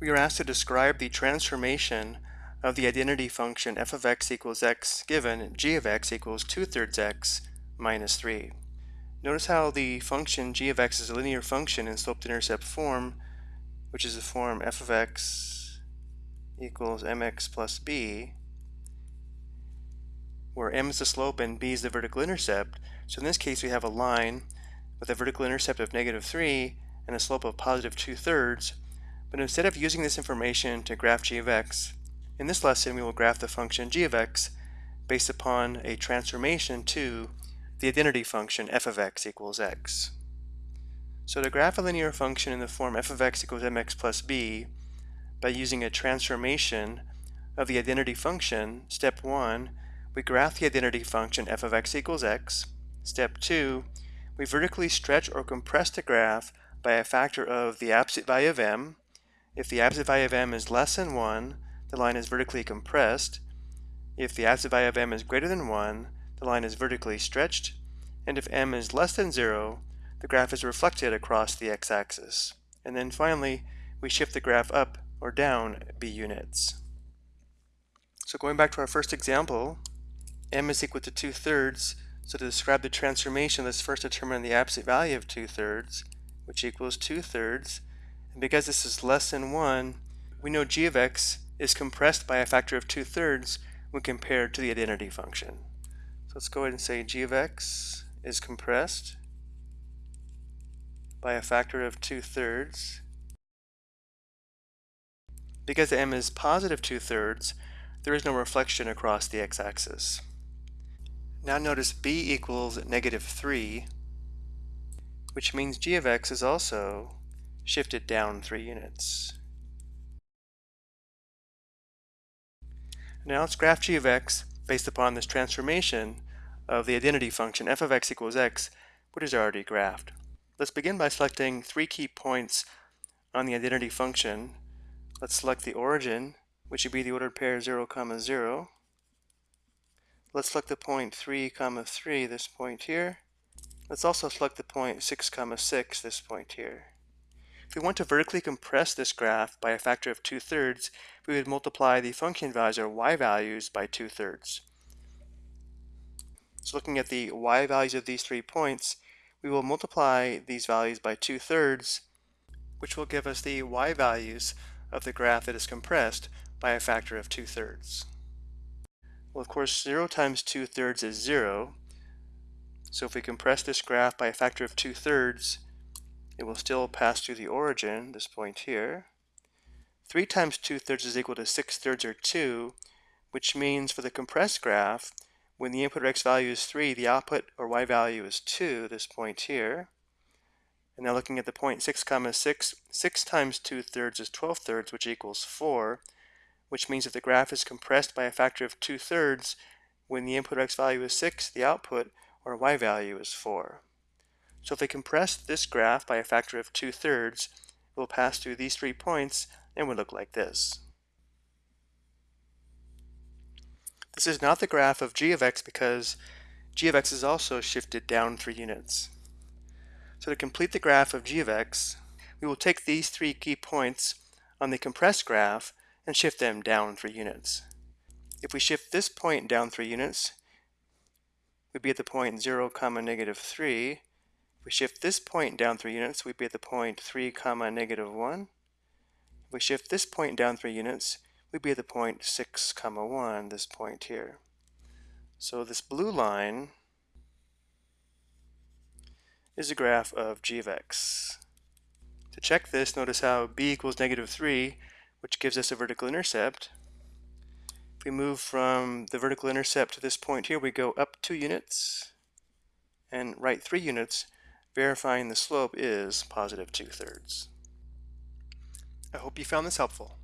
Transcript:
we are asked to describe the transformation of the identity function f of x equals x given g of x equals 2 thirds x minus 3. Notice how the function g of x is a linear function in slope-intercept form, which is the form f of x equals mx plus b, where m is the slope and b is the vertical intercept. So in this case we have a line with a vertical intercept of negative 3 and a slope of positive 2 thirds, but instead of using this information to graph g of x, in this lesson we will graph the function g of x based upon a transformation to the identity function f of x equals x. So to graph a linear function in the form f of x equals mx plus b by using a transformation of the identity function, step 1, we graph the identity function f of x equals x. Step 2, we vertically stretch or compress the graph by a factor of the absolute value of m, if the absolute value of m is less than 1, the line is vertically compressed. If the absolute value of m is greater than 1, the line is vertically stretched. And if m is less than 0, the graph is reflected across the x-axis. And then finally, we shift the graph up or down b units. So going back to our first example, m is equal to 2 thirds. So to describe the transformation, let's first determine the absolute value of 2 thirds, which equals 2 thirds. And because this is less than 1, we know g of x is compressed by a factor of 2 thirds when compared to the identity function. So let's go ahead and say g of x is compressed by a factor of 2 thirds. Because m is positive 2 thirds, there is no reflection across the x-axis. Now notice b equals negative 3, which means g of x is also shifted down 3 units. Now let's graph g of x based upon this transformation of the identity function f of x equals x, which is already graphed. Let's begin by selecting three key points on the identity function. Let's select the origin, which would be the ordered pair 0, comma 0. Let's select the point 3, comma 3, this point here. Let's also select the point 6, comma 6, this point here. If we want to vertically compress this graph by a factor of 2 thirds, we would multiply the function values or y values by 2 thirds. So looking at the y values of these three points, we will multiply these values by 2 thirds, which will give us the y values of the graph that is compressed by a factor of 2 thirds. Well, of course, 0 times 2 thirds is 0. So if we compress this graph by a factor of 2 thirds, it will still pass through the origin, this point here. 3 times 2 thirds is equal to 6 thirds or 2, which means for the compressed graph, when the input or x value is 3, the output or y value is 2, this point here. And now looking at the point 6 comma 6, 6 times 2 thirds is 12 thirds, which equals 4, which means if the graph is compressed by a factor of 2 thirds, when the input or x value is 6, the output or y value is 4. So if we compress this graph by a factor of 2 thirds, it will pass through these three points and would look like this. This is not the graph of g of x because g of x is also shifted down 3 units. So to complete the graph of g of x, we will take these three key points on the compressed graph and shift them down 3 units. If we shift this point down 3 units, we'd be at the point 0, comma negative 3, if we shift this point down 3 units, we'd be at the point 3 comma negative 1. If we shift this point down 3 units, we'd be at the point 6 comma 1, this point here. So this blue line is a graph of g of x. To check this, notice how b equals negative 3, which gives us a vertical intercept. If we move from the vertical intercept to this point here, we go up 2 units and right 3 units, verifying the slope is positive 2 thirds. I hope you found this helpful.